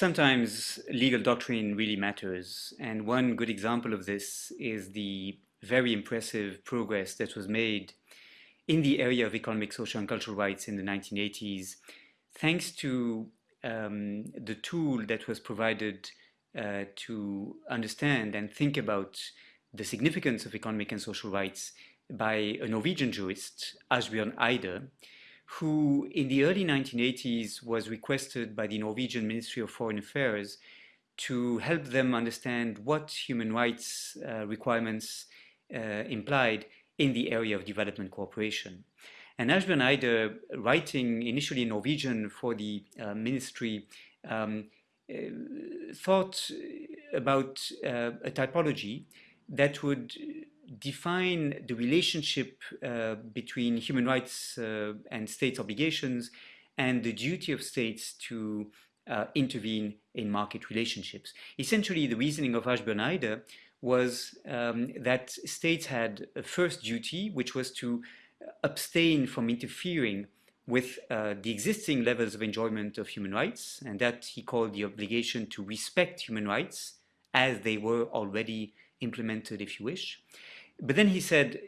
sometimes legal doctrine really matters. And one good example of this is the very impressive progress that was made in the area of economic, social, and cultural rights in the 1980s, thanks to um, the tool that was provided uh, to understand and think about the significance of economic and social rights by a Norwegian jurist, Asbjørn Eide, who in the early 1980s was requested by the Norwegian Ministry of Foreign Affairs to help them understand what human rights uh, requirements uh, implied in the area of development cooperation. And Asbjørn Eide, writing initially in Norwegian for the uh, ministry, um, uh, thought about uh, a typology that would define the relationship uh, between human rights uh, and states' obligations and the duty of states to uh, intervene in market relationships. Essentially, the reasoning of Asbjørn was um, that states had a first duty, which was to abstain from interfering with uh, the existing levels of enjoyment of human rights, and that he called the obligation to respect human rights as they were already implemented, if you wish. But then he said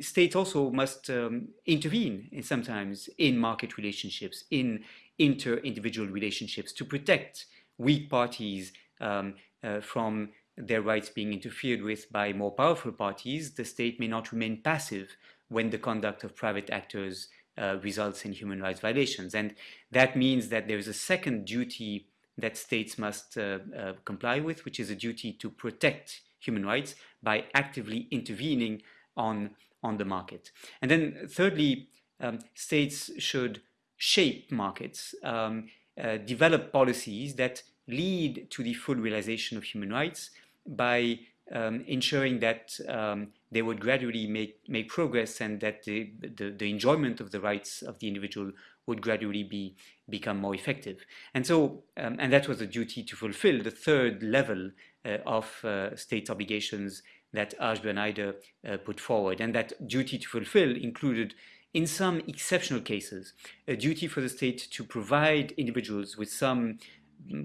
states also must um, intervene in sometimes in market relationships, in inter-individual relationships to protect weak parties um, uh, from their rights being interfered with by more powerful parties. The state may not remain passive when the conduct of private actors uh, results in human rights violations. And that means that there is a second duty that states must uh, uh comply with, which is a duty to protect human rights by actively intervening on, on the market. And then thirdly, um, states should shape markets, um, uh, develop policies that lead to the full realization of human rights by um, ensuring that um, they would gradually make, make progress and that the, the, the, enjoyment of the rights of the individual would gradually be become more effective. And so, um, and that was a duty to fulfill the third level uh, of uh, state obligations that Eide uh, put forward. And that duty to fulfill included in some exceptional cases, a duty for the state to provide individuals with some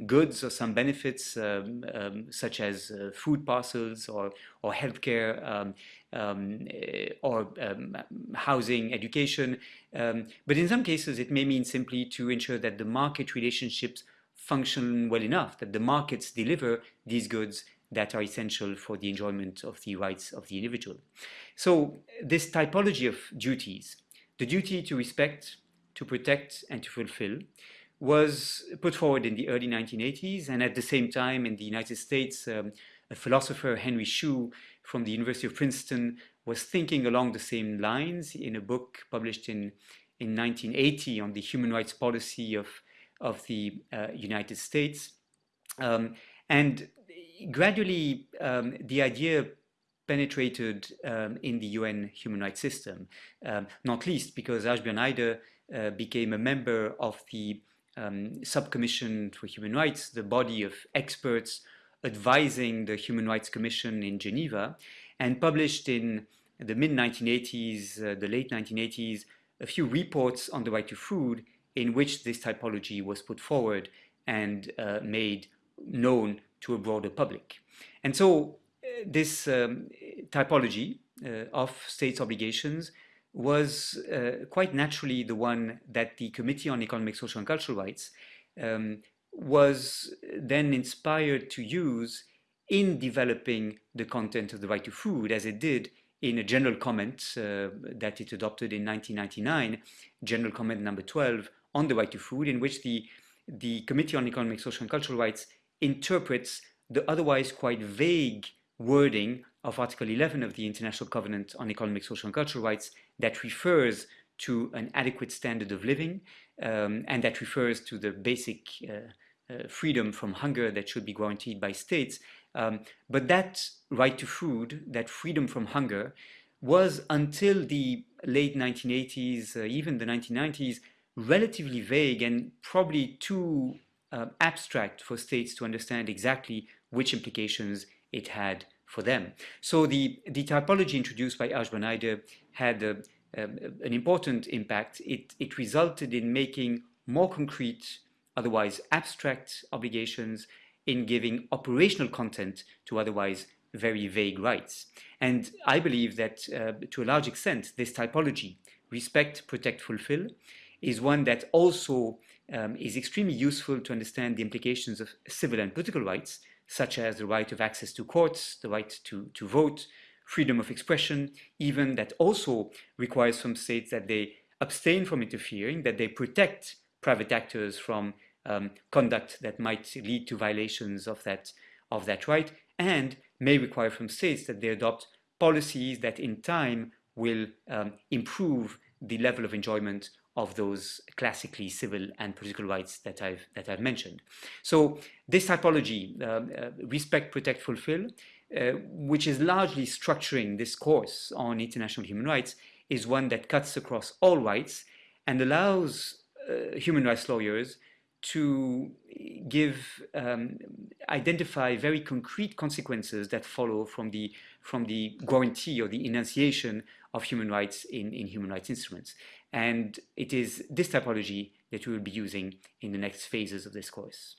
goods or some benefits um, um, such as uh, food parcels or, or healthcare um, um or um, housing, education. Um, but in some cases, it may mean simply to ensure that the market relationships function well enough, that the markets deliver these goods that are essential for the enjoyment of the rights of the individual. So this typology of duties, the duty to respect, to protect, and to fulfill, was put forward in the early 1980s, and at the same time in the United States, um, a philosopher, Henry Shue, from the University of Princeton, was thinking along the same lines in a book published in, in 1980 on the human rights policy of of the uh, United States. Um, and gradually, um, the idea penetrated um, in the UN human rights system, um, not least because Asbjørn Eide uh, became a member of the um, Subcommission for Human Rights, the body of experts advising the Human Rights Commission in Geneva, and published in the mid-1980s, uh, the late 1980s, a few reports on the right to food in which this typology was put forward and uh, made known to a broader public. And so uh, this um, typology uh, of states' obligations was uh, quite naturally the one that the Committee on Economic, Social and Cultural Rights um, was then inspired to use in developing the content of the right to food as it did in a general comment uh, that it adopted in 1999, general comment number 12 on the right to food in which the, the Committee on Economic, Social and Cultural Rights interprets the otherwise quite vague wording of Article 11 of the International Covenant on Economic, Social and Cultural Rights that refers to an adequate standard of living um, and that refers to the basic uh, uh, freedom from hunger that should be guaranteed by states. Um, but that right to food, that freedom from hunger, was until the late 1980s, uh, even the 1990s, relatively vague and probably too uh, abstract for states to understand exactly which implications it had for them. So the, the typology introduced by Asbjørn Eide had a, um, an important impact. It, it resulted in making more concrete otherwise abstract obligations, in giving operational content to otherwise very vague rights. And I believe that uh, to a large extent, this typology, respect, protect, fulfill, is one that also um, is extremely useful to understand the implications of civil and political rights, such as the right of access to courts, the right to, to vote, freedom of expression, even that also requires from states that they abstain from interfering, that they protect private actors from um, conduct that might lead to violations of that, of that right, and may require from states that they adopt policies that in time will um, improve the level of enjoyment of those classically civil and political rights that I've, that I've mentioned. So this typology, uh, uh, respect, protect, fulfill, uh, which is largely structuring this course on international human rights, is one that cuts across all rights and allows uh, human rights lawyers to give um, identify very concrete consequences that follow from the from the guarantee or the enunciation of human rights in, in human rights instruments. And it is this typology that we will be using in the next phases of this course.